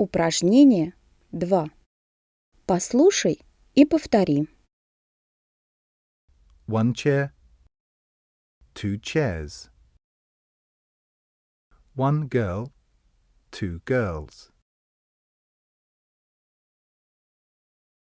Упражнение 2. Послушай и повтори. One chair, two chairs. One girl, two girls.